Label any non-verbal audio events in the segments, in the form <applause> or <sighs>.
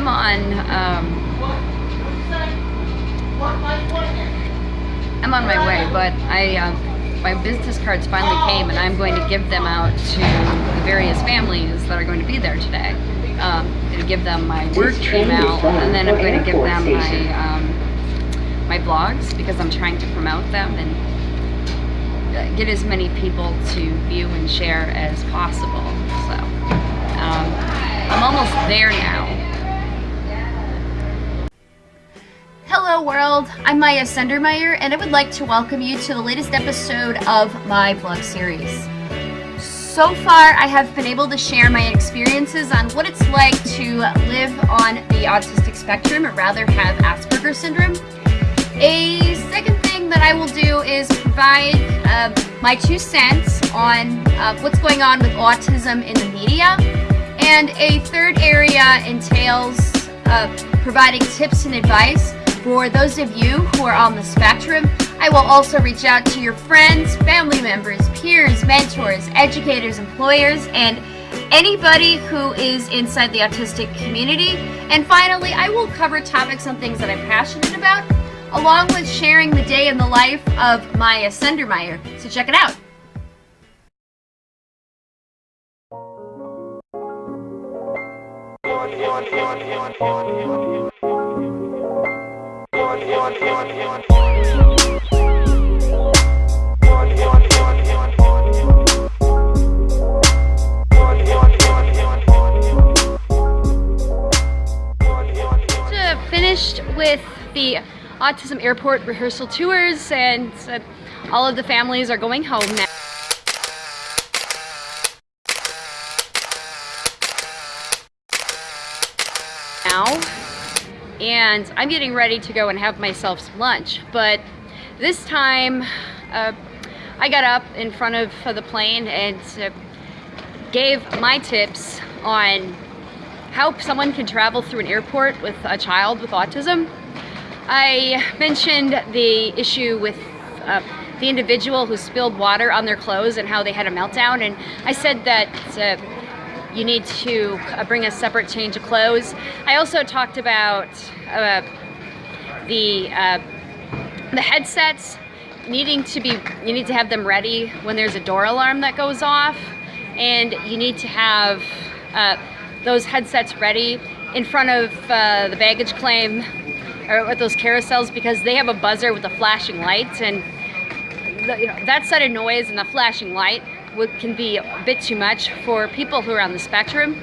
I'm on, um, I'm on my way, but I, um, my business cards finally came and I'm going to give them out to the various families that are going to be there today. Um, I'm going to give them my work email and then I'm going to give them my, um, my blogs because I'm trying to promote them and uh, get as many people to view and share as possible. So um, I'm almost there now. World, I'm Maya Sendermeyer and I would like to welcome you to the latest episode of my blog series. So far I have been able to share my experiences on what it's like to live on the autistic spectrum or rather have Asperger's syndrome. A second thing that I will do is provide uh, my two cents on uh, what's going on with autism in the media and a third area entails uh, providing tips and advice for those of you who are on the spectrum, I will also reach out to your friends, family members, peers, mentors, educators, employers, and anybody who is inside the autistic community. And finally, I will cover topics on things that I'm passionate about, along with sharing the day in the life of Maya Sendermeyer. So check it out. Finished with the Autism Airport rehearsal tours and uh, all of the families are going home now. now and I'm getting ready to go and have myself some lunch but this time uh, I got up in front of the plane and uh, gave my tips on how someone can travel through an airport with a child with autism. I mentioned the issue with uh, the individual who spilled water on their clothes and how they had a meltdown and I said that uh, you need to uh, bring a separate change of clothes. I also talked about uh, the uh, the headsets needing to be you need to have them ready when there's a door alarm that goes off and you need to have uh, those headsets ready in front of uh, the baggage claim or with those carousels because they have a buzzer with a flashing light and you know, that set of noise and the flashing light can be a bit too much for people who are on the spectrum.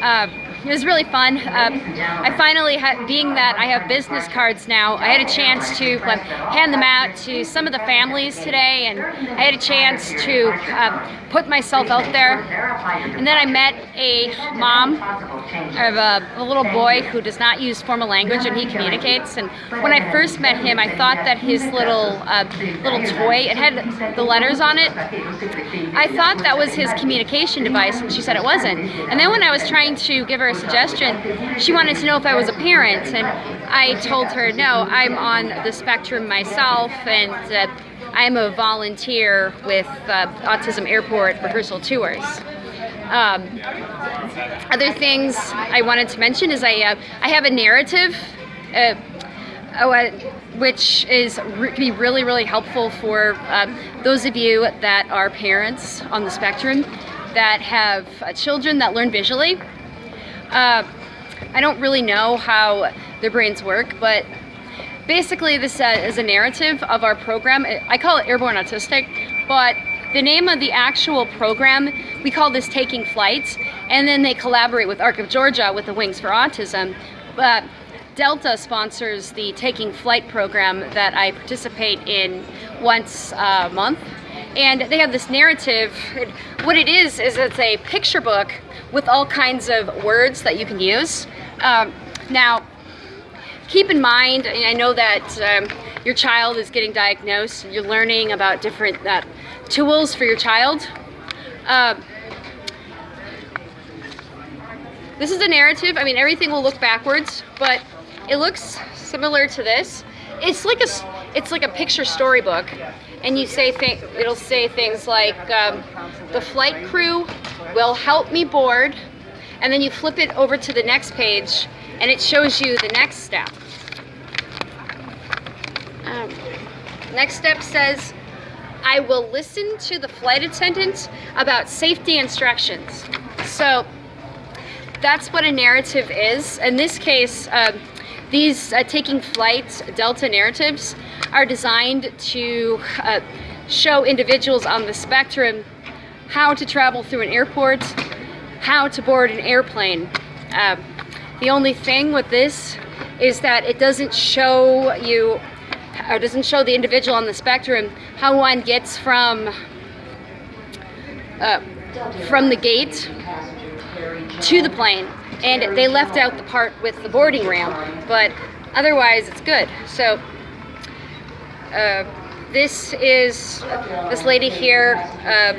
Uh, it was really fun. Um, I finally being that I have business cards now, I had a chance to um, hand them out to some of the families today and I had a chance to uh, put myself out there. And then I met a mom of a, a, little boy who does not use formal language and he communicates. And when I first met him, I thought that his little uh, little toy, it had the letters on it. I thought that was his communication device and she said it wasn't. And then when I was trying to give her a suggestion, she wanted to know if I was a parent, and I told her, no, I'm on the spectrum myself, and uh, I'm a volunteer with uh, Autism Airport rehearsal tours. Um, other things I wanted to mention is I, uh, I have a narrative uh, oh, uh, which is re be really, really helpful for um, those of you that are parents on the spectrum that have uh, children that learn visually. Uh, I don't really know how their brains work, but basically this uh, is a narrative of our program. I call it Airborne Autistic, but the name of the actual program, we call this Taking Flight, and then they collaborate with ARC of Georgia with the Wings for Autism. But Delta sponsors the Taking Flight program that I participate in once a month. And they have this narrative. What it is, is it's a picture book with all kinds of words that you can use. Um, now, keep in mind, I know that um, your child is getting diagnosed, you're learning about different uh, tools for your child. Uh, this is a narrative, I mean everything will look backwards, but it looks similar to this. It's like a, it's like a picture storybook, and you say th it'll say things like um, the flight crew will help me board, and then you flip it over to the next page and it shows you the next step. Um, next step says, I will listen to the flight attendant about safety instructions. So that's what a narrative is. In this case, um, these uh, taking flight Delta narratives are designed to uh, show individuals on the spectrum how to travel through an airport, how to board an airplane. Uh, the only thing with this is that it doesn't show you or doesn't show the individual on the spectrum how one gets from uh, from the gate to the plane. And they left out the part with the boarding ramp but otherwise it's good. So uh, this is this lady here uh,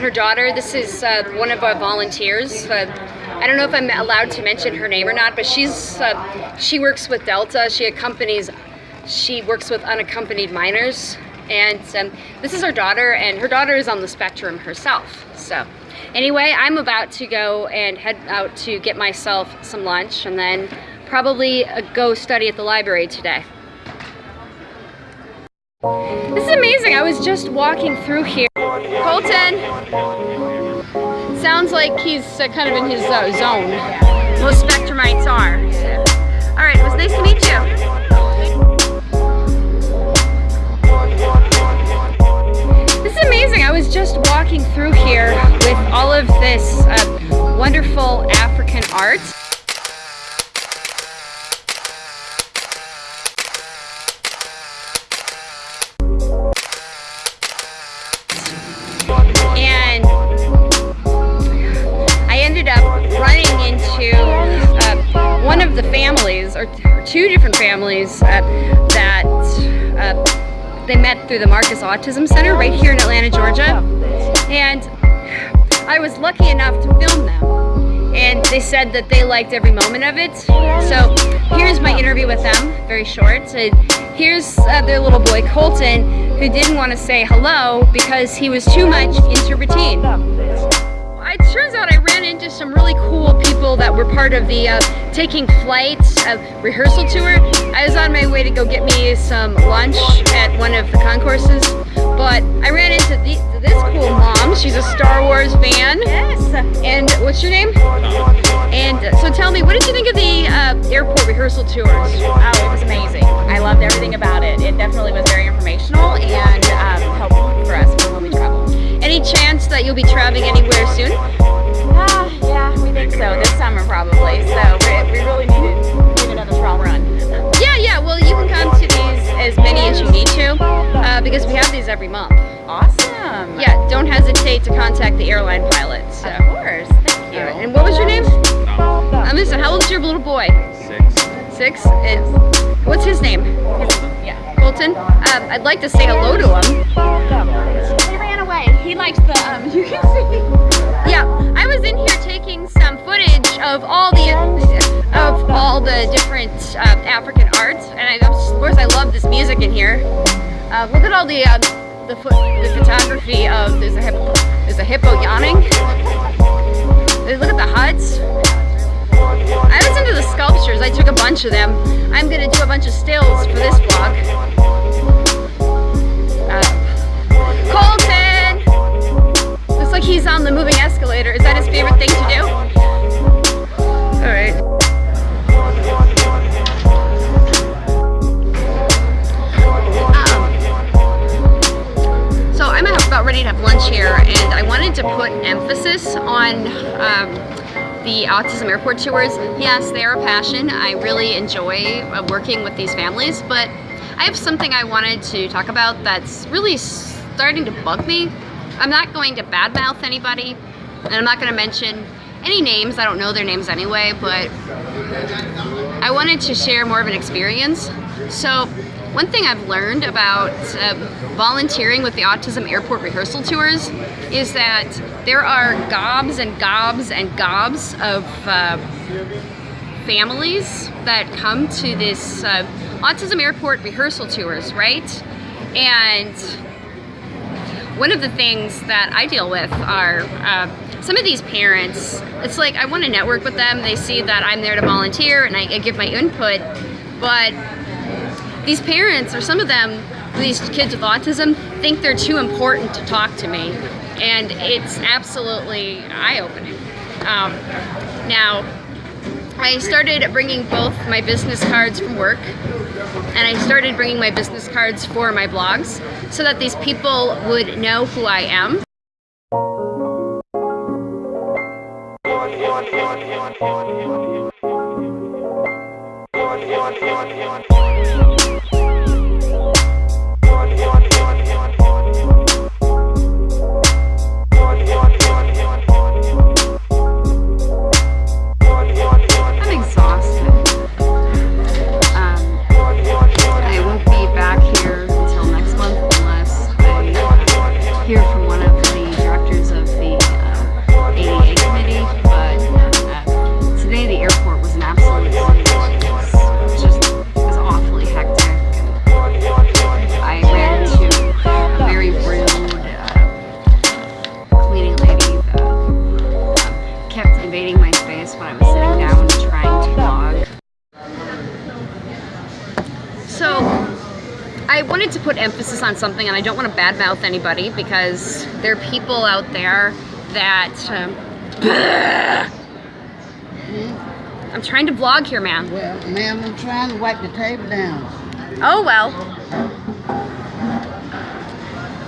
her daughter. This is uh, one of our volunteers I don't know if I'm allowed to mention her name or not but she's uh, she works with Delta. She accompanies she works with unaccompanied minors. And um, this is her daughter and her daughter is on the spectrum herself. So anyway I'm about to go and head out to get myself some lunch and then probably uh, go study at the library today this is amazing. I was just walking through here. Colton. Sounds like he's uh, kind of in his uh, zone. Most spectrumites are. All right it was nice to meet you. This is amazing. I was just walking through here with all of this uh, wonderful African art. The families, or two different families, uh, that uh, they met through the Marcus Autism Center right here in Atlanta, Georgia. And I was lucky enough to film them. And they said that they liked every moment of it. So here's my interview with them, very short. And here's uh, their little boy, Colton, who didn't want to say hello because he was too much into routine it turns out I ran into some really cool people that were part of the uh, Taking Flights uh, rehearsal tour. I was on my way to go get me some lunch at one of the concourses, but I ran into the, this cool mom. She's a Star Wars fan. Yes. And what's your name? And uh, so tell me, what did you think of the uh, airport rehearsal tours? Oh, it was amazing. I loved everything about it. It definitely was very informational and um, helpful for us Any chance that you'll be traveling anywhere soon? Uh, yeah, we think so. This summer probably. So we, we really need, need another trial run. Yeah, yeah. Well, you can come to these as many as you need to uh, because we have these every month. Awesome. Yeah, don't hesitate to contact the airline pilots. So. Of course. Thank you. and what was your name? Um, listen, how old is your little boy? Six. Six? And what's his name? Yeah. Colton? Um, I'd like to say hello to him away. He likes the, um, <laughs> you can see. Yeah, I was in here taking some footage of all the, of all the different uh, African arts, and I, of course I love this music in here. Uh, look at all the, uh, the, the photography of, there's a hippo, there's a hippo yawning. Look at the huts. I was into the sculptures, I took a bunch of them. I'm gonna do a bunch of stills for this vlog. Is that his favorite thing to do? Alright. Um, so I'm about ready to have lunch here and I wanted to put emphasis on um, the Autism Airport Tours. Yes, they are a passion. I really enjoy uh, working with these families, but I have something I wanted to talk about that's really starting to bug me I'm not going to badmouth anybody, and I'm not going to mention any names. I don't know their names anyway, but I wanted to share more of an experience. So one thing I've learned about uh, volunteering with the Autism Airport Rehearsal Tours is that there are gobs and gobs and gobs of uh, families that come to this uh, Autism Airport Rehearsal Tours, right? And one of the things that I deal with are uh, some of these parents. It's like I want to network with them. They see that I'm there to volunteer and I, I give my input, but these parents or some of them, these kids with autism, think they're too important to talk to me, and it's absolutely eye-opening. Um, now, I started bringing both my business cards from work and I started bringing my business cards for my blogs so that these people would know who I am. Something, and I don't want to badmouth anybody because there are people out there that. Um, <sighs> I'm trying to vlog here, man. Well, ma'am, I'm trying to wipe the table down. Oh well.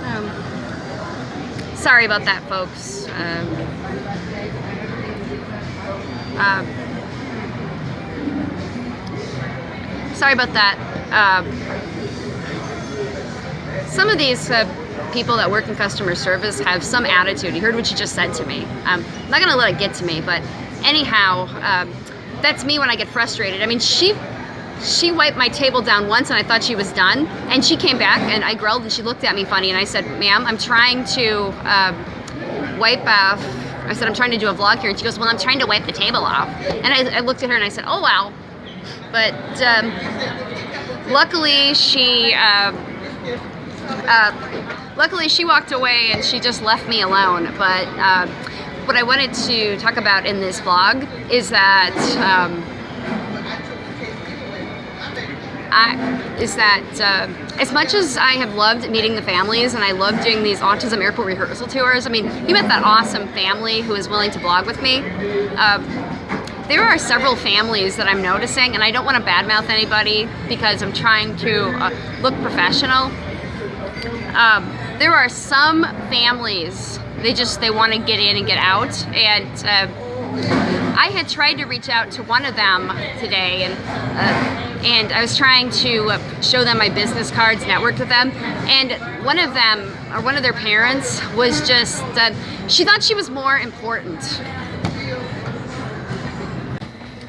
Um, sorry about that, folks. Um, uh, sorry about that. Um, some of these uh, people that work in customer service have some attitude. You heard what you just said to me. Um, I'm not gonna let it get to me, but anyhow, um, that's me when I get frustrated. I mean, she she wiped my table down once and I thought she was done. And she came back and I grilled and she looked at me funny and I said, ma'am, I'm trying to uh, wipe off. I said, I'm trying to do a vlog here. And she goes, well, I'm trying to wipe the table off. And I, I looked at her and I said, oh, wow. But um, luckily she, uh, uh, luckily she walked away and she just left me alone. But uh, what I wanted to talk about in this vlog is that um, I, is that uh, as much as I have loved meeting the families and I love doing these autism airport rehearsal tours, I mean, you met that awesome family who is willing to blog with me. Uh, there are several families that I'm noticing, and I don't want to badmouth anybody because I'm trying to uh, look professional. Um, there are some families, they just, they want to get in and get out, and uh, I had tried to reach out to one of them today, and uh, and I was trying to uh, show them my business cards, network with them, and one of them, or one of their parents, was just, uh, she thought she was more important.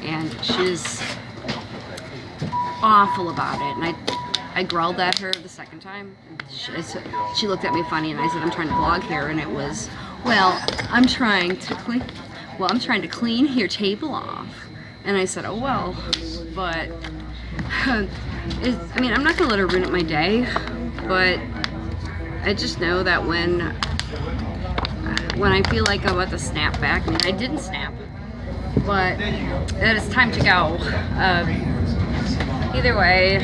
And she's awful about it, and I, I growled at her the second time. She, she looked at me funny, and I said, I'm trying to vlog here, and it was, well, I'm trying to clean, well, I'm trying to clean your table off. And I said, oh, well, but <laughs> I mean, I'm not gonna let her ruin my day, but I just know that when when I feel like I'm about to snap back, I mean, I didn't snap, but it's time to go. Um, either way,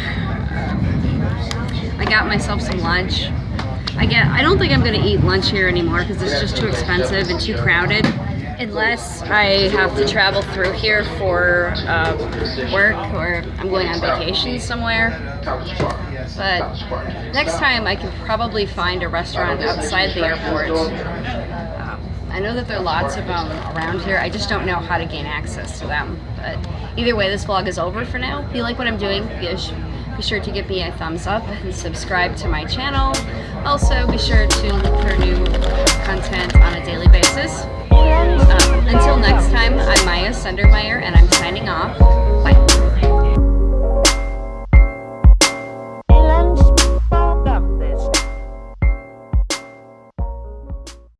I got myself some lunch. I get. I don't think I'm gonna eat lunch here anymore because it's just too expensive and too crowded unless I have to travel through here for um, work or I'm going on vacation somewhere. But next time I can probably find a restaurant outside the airport. Um, I know that there are lots of them around here. I just don't know how to gain access to them. But either way, this vlog is over for now. If you like what I'm doing, be sure to give me a thumbs up and subscribe to my channel. Also, be sure to look for new content on a daily basis. Um, until next time, I'm Maya Sundermeyer, and I'm signing off. Bye.